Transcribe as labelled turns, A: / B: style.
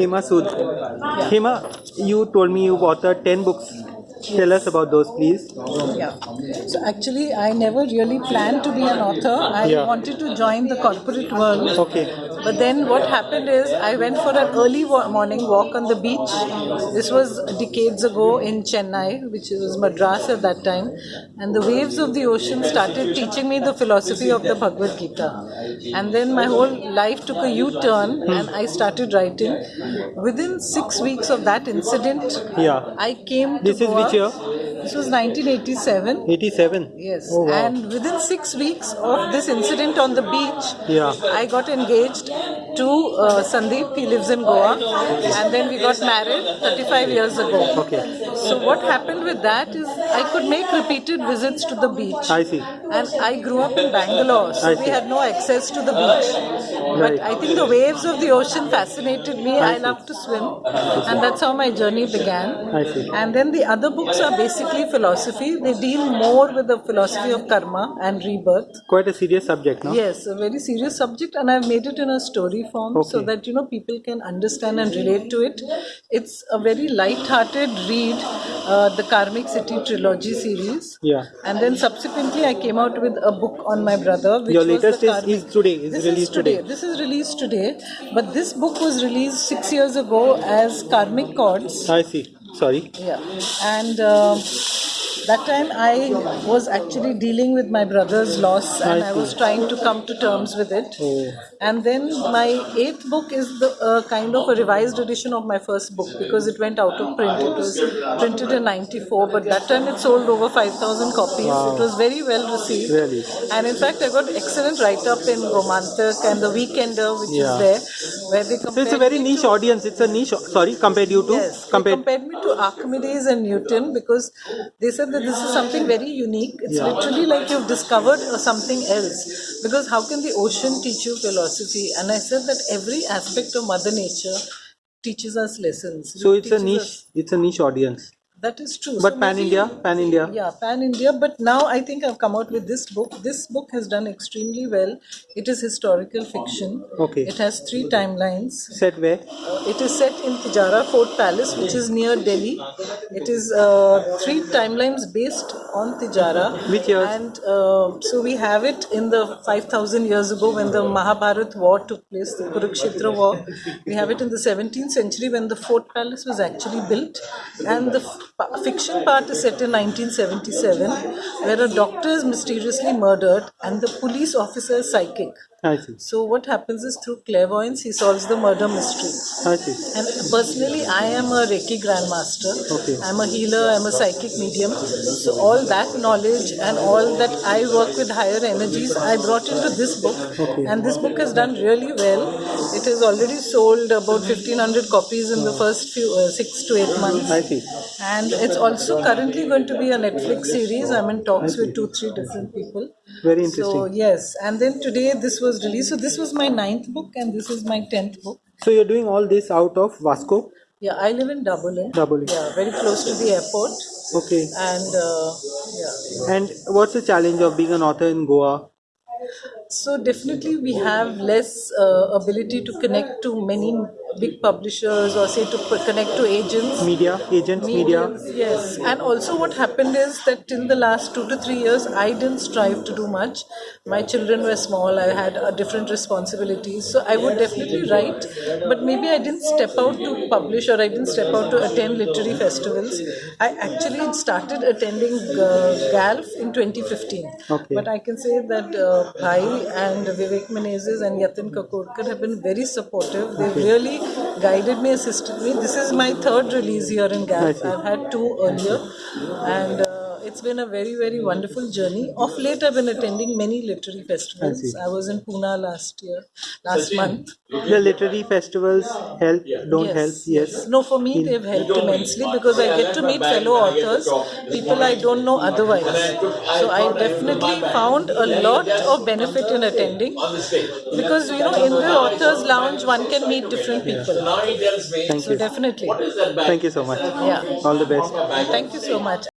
A: Hema Sood. Hema, you told me you've authored 10 books. Tell us about those, please.
B: Yeah. So actually, I never really planned to be an author. I
A: Yeah.
B: wanted to join the corporate world.
A: Okay.
B: But then what happened is I went for an early morning walk on the beach. This was decades ago in Chennai, which was Madras at that time. And the waves of the ocean started teaching me the philosophy of the Bhagavad Gita. And then my whole life took a U turn and I started writing. Within six weeks of that incident,
A: Yeah.
B: I came to
A: This is. Which year?
B: This was 1987.
A: 87.
B: Yes,
A: Oh, wow.
B: and within six weeks of this incident on the beach,
A: Yeah.
B: I got engaged to uh, Sandeep. He lives in Goa, and then we got married 35 years ago.
A: Okay.
B: So what happened with that is I could make repeated visits to the beach.
A: I see.
B: And I grew up in Bangalore, so we had no access to the beach.
A: Right.
B: But I think the waves of the ocean fascinated me.
A: I
B: I, love to swim, and that's how my journey began.
A: I see.
B: And then the other books are basically philosophy. They deal more with the philosophy of karma and rebirth.
A: Quite a serious subject, no?
B: Yes, a very serious subject, and I've made it in a story form so that you know people can understand and relate to it. It's a very light-hearted read, uh, the Karmic City trilogy series.
A: Yeah.
B: And then subsequently, I came out with a book on my brother. Which
A: Your latest is, is today, is
B: this
A: released
B: is today.
A: today.
B: This is released today, but this book was released six years ago as Karmic Chords.
A: I see. Sorry.
B: Yeah, and um that time I was actually dealing with my brother's loss, and
A: I
B: was trying to come to terms with it.
A: Oh.
B: And then my eighth book is the uh, kind of a revised edition of my first book because it went out of print. It was printed in '94, but that time it sold over 5,000 copies.
A: Wow.
B: It was very well received.
A: Really?
B: And in fact, I got excellent write-up in Romantic and The Weekender, which
A: Yeah.
B: is there, where they
A: So it's a very niche audience. It's a niche. Sorry, compared you to?
B: Yes,
A: compared.
B: compared me to Archimedes and Newton because they said that this is something very unique. It's
A: Yeah.
B: literally like you've discovered uh, something else. Because how can the ocean teach you philosophy? And I said that every aspect of Mother Nature teaches us lessons.
A: So
B: It
A: it's a niche.
B: us-
A: It's a niche audience.
B: That is true.
A: But
B: So
A: pan India, pan India.
B: Yeah, pan India. But now I think I've come out with this book. This book has done extremely well. It is historical fiction.
A: Okay.
B: It has three timelines.
A: Set where?
B: It is set in Tijara Fort Palace, which is near Delhi. It is uh, three timelines based on Tijara.
A: Which years?
B: And uh, so we have it in the 5000 years ago when the Mahabharat war took place, the Kurukshetra war. We have it in the 17th century when the Fort Palace was actually built. And the fiction part is set in 1977, where a doctor is mysteriously murdered and the police officer is psychic.
A: I see.
B: So what happens is through clairvoyance he solves the murder mystery.
A: I see.
B: And personally, I am a Reiki grandmaster.
A: Okay.
B: I'm a healer. I'm a psychic medium. So all that knowledge and all that I work with higher energies, I brought into this book.
A: Okay.
B: And this book has done really well. It has already sold about 1500 copies in the first few uh, six to eight months.
A: I see.
B: And it's also currently going to be a Netflix series. I'm in talks with two, three different people.
A: Very interesting.
B: So yes, and then today this was released. So this was my ninth book, and this is my tenth book.
A: So you're doing all this out of Vasco?
B: Yeah, I live in Dabolim.
A: Dabolim.
B: Yeah, very close to the airport.
A: Okay.
B: And uh, yeah,
A: And what's the challenge of being an author in Goa?
B: So definitely we have less uh, ability to connect to many big publishers or say to connect to agents.
A: Media, agents, media.
B: Yes, and also what happened is that till the last two to three years, I didn't strive to do much. My children were small, I had uh, different responsibilities, so I would definitely write, but maybe I didn't step out to publish or I didn't step out to attend literary festivals. I actually started attending uh, GALF in 2015,
A: Okay.
B: but I can say that uh, Bhai and Vivek Menezes and Yatin Kakodkar have been very supportive. They've really guided me, assisted me. This is my third release here in
A: see.
B: I've had two earlier, and uh, it's been a very, very wonderful journey. Of late, I've been attending many literary festivals.
A: see.
B: I, was in Pune last year, last month.
A: The literary festivals help, don't help? Yes.
B: No, for me, they've helped immensely because I get to meet fellow authors, people I don't know otherwise. So I definitely found a lot of benefit in attending because, you know, in the author's lounge, one can meet different people.
A: Thank
B: So
A: you.
B: definitely.
A: Thank you so much.
B: Yeah.
A: All the best.
B: Thank you so much.